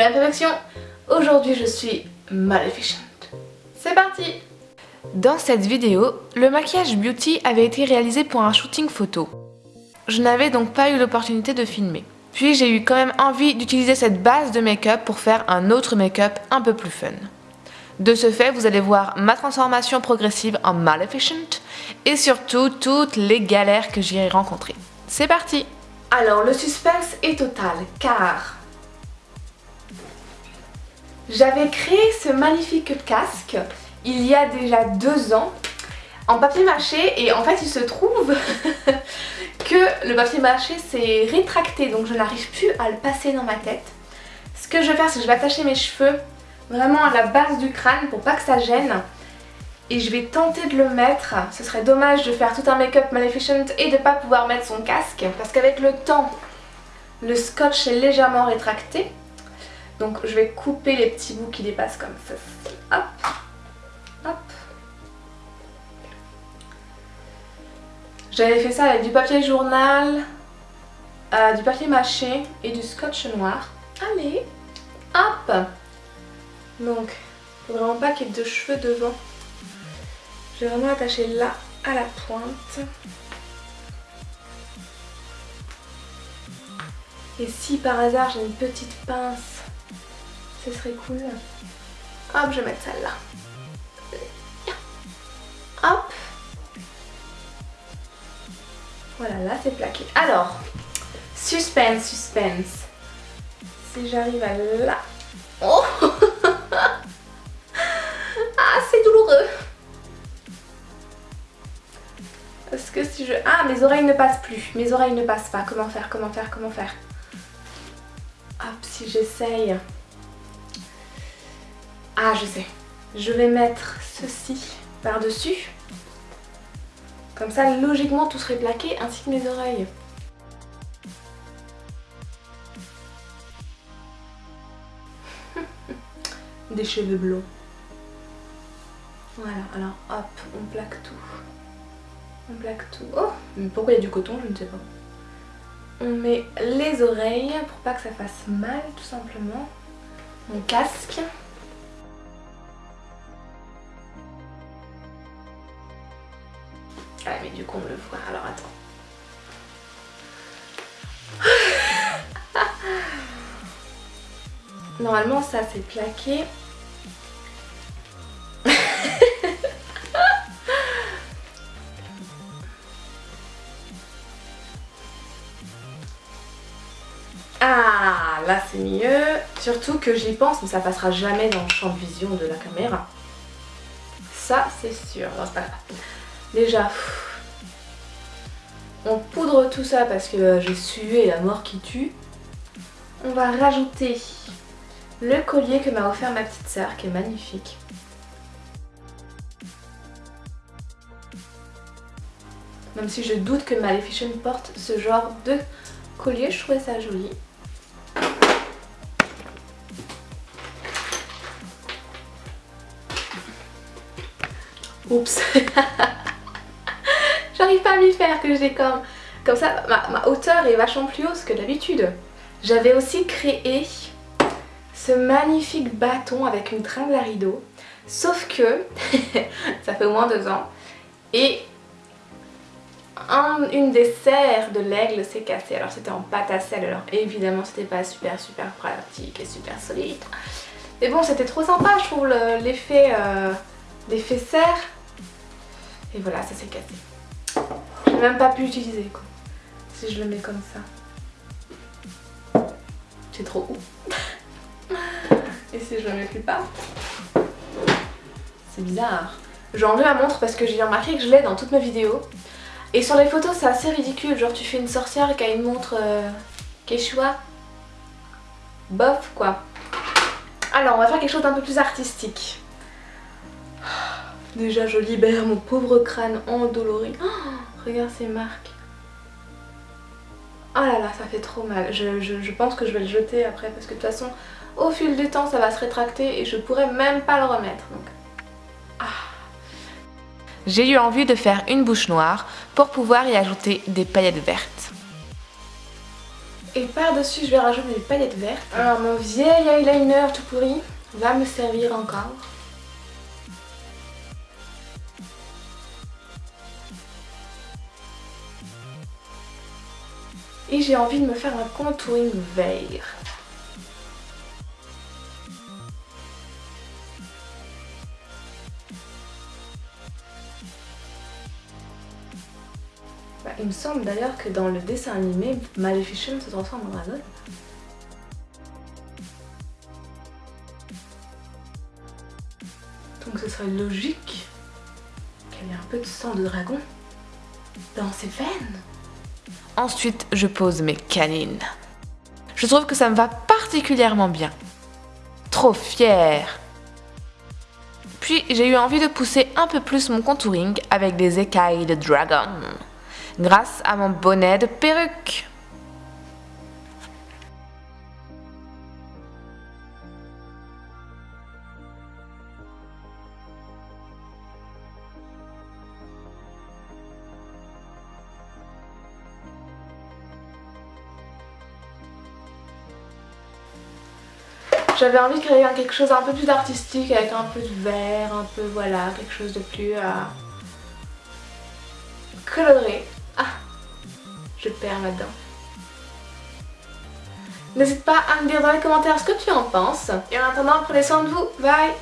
Imperfection Aujourd'hui je suis Maleficent. C'est parti Dans cette vidéo, le maquillage beauty avait été réalisé pour un shooting photo. Je n'avais donc pas eu l'opportunité de filmer. Puis j'ai eu quand même envie d'utiliser cette base de make-up pour faire un autre make-up un peu plus fun. De ce fait, vous allez voir ma transformation progressive en Maleficent et surtout toutes les galères que j'y ai rencontrées. C'est parti Alors le suspense est total car j'avais créé ce magnifique casque il y a déjà deux ans en papier mâché et en fait il se trouve que le papier mâché s'est rétracté donc je n'arrive plus à le passer dans ma tête. Ce que je vais faire c'est que je vais attacher mes cheveux vraiment à la base du crâne pour pas que ça gêne et je vais tenter de le mettre. Ce serait dommage de faire tout un make-up Maleficent et de pas pouvoir mettre son casque parce qu'avec le temps le scotch est légèrement rétracté donc je vais couper les petits bouts qui dépassent comme ça. Hop, hop. J'avais fait ça avec du papier journal, euh, du papier mâché et du scotch noir. Allez, hop Donc, faut vraiment pas qu'il y ait de cheveux devant. Je vais vraiment attacher là à la pointe. Et si par hasard j'ai une petite pince ce serait cool. Hop, je vais mettre ça là. Hop. Voilà, là c'est plaqué. Alors, suspense, suspense. Si j'arrive à là. Oh Ah, c'est douloureux. Parce que si je... Ah, mes oreilles ne passent plus. Mes oreilles ne passent pas. Comment faire, comment faire, comment faire? Hop, si j'essaye... Ah, je sais. Je vais mettre ceci par-dessus. Comme ça, logiquement, tout serait plaqué, ainsi que mes oreilles. Des cheveux blonds. Voilà, alors hop, on plaque tout. On plaque tout. Oh, mais pourquoi il y a du coton, je ne sais pas. On met les oreilles pour pas que ça fasse mal, tout simplement. Mon casque. Mais du coup on le voit, alors attends. Normalement ça c'est plaqué. ah là c'est mieux. Surtout que j'y pense mais ça passera jamais dans le champ de vision de la caméra. Ça c'est sûr. Non c'est pas grave. Déjà, on poudre tout ça parce que euh, j'ai sué la mort qui tue. On va rajouter le collier que m'a offert ma petite sœur qui est magnifique. Même si je doute que Maleficent porte ce genre de collier, je trouvais ça joli. Oups J'arrive pas à m'y faire que j'ai comme... Comme ça, ma, hauteur est vachement plus haute que d'habitude. J'avais aussi créé ce magnifique bâton avec une tringle à rideau. Sauf que, ça fait au moins deux ans, et une des serres de l'aigle s'est cassée. Alors c'était en pâte à sel, alors évidemment c'était pas super super pratique et super solide. Mais bon c'était trop sympa je trouve l'effet euh, serre. Et voilà ça s'est cassé même pas pu utiliser quoi. Si je le mets comme ça. C'est trop haut. Et si je le mets plus bas? C'est bizarre. J'ai enlevé ma montre parce que j'ai remarqué que je l'ai dans toutes mes vidéos. Et sur les photos c'est assez ridicule. Genre tu fais une sorcière qui a une montre euh, Quechua. Bof quoi. Alors on va faire quelque chose d'un peu plus artistique. Déjà je libère mon pauvre crâne endolori. Oh Regarde ces marques. Oh là là, ça fait trop mal. Je, pense que je vais le jeter après parce que de toute façon, au fil du temps, ça va se rétracter et je pourrais même pas le remettre. Donc... Ah. J'ai eu envie de faire une bouche noire pour pouvoir y ajouter des paillettes vertes. Et par-dessus, je vais rajouter des paillettes vertes. Alors mon vieil eyeliner tout pourri va me servir encore. Et j'ai envie de me faire un contouring vert. Bah, il me semble d'ailleurs que dans le dessin animé, Maleficent se transforme en dragon. Donc ce serait logique qu'il y ait un peu de sang de dragon dans ses veines. Ensuite, je pose mes canines. Je trouve que ça me va particulièrement bien. Trop fière Puis j'ai eu envie de pousser un peu plus mon contouring avec des écailles de dragon grâce à mon bonnet de perruque. J'avais envie de créer quelque chose un peu plus artistique avec un peu de vert, un peu voilà, quelque chose de plus euh, coloré. Ah, je perds là-dedans. N'hésite pas à me dire dans les commentaires ce que tu en penses. Et en attendant, prenez soin de vous. Bye